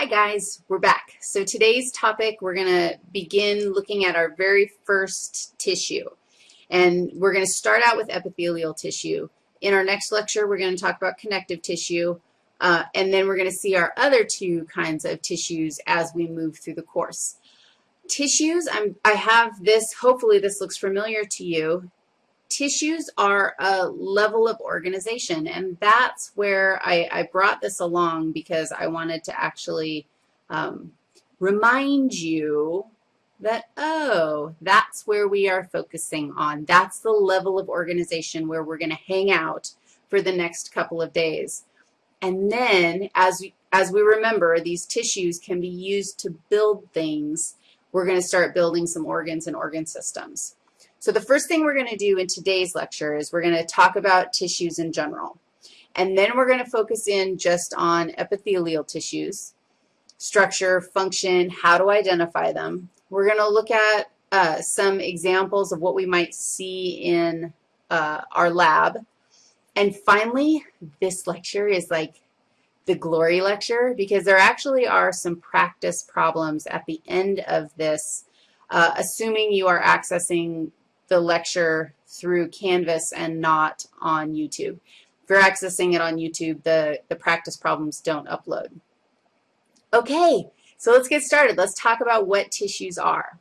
Hi guys, we're back. So today's topic, we're going to begin looking at our very first tissue. And we're going to start out with epithelial tissue. In our next lecture, we're going to talk about connective tissue, uh, and then we're going to see our other two kinds of tissues as we move through the course. Tissues, I'm, I have this, hopefully this looks familiar to you tissues are a level of organization, and that's where I, I brought this along because I wanted to actually um, remind you that, oh, that's where we are focusing on. That's the level of organization where we're going to hang out for the next couple of days. And then as, as we remember, these tissues can be used to build things. We're going to start building some organs and organ systems. So the first thing we're going to do in today's lecture is we're going to talk about tissues in general. And then we're going to focus in just on epithelial tissues, structure, function, how to identify them. We're going to look at uh, some examples of what we might see in uh, our lab. And finally, this lecture is like the glory lecture because there actually are some practice problems at the end of this, uh, assuming you are accessing the lecture through Canvas and not on YouTube. If you're accessing it on YouTube, the, the practice problems don't upload. Okay, so let's get started. Let's talk about what tissues are.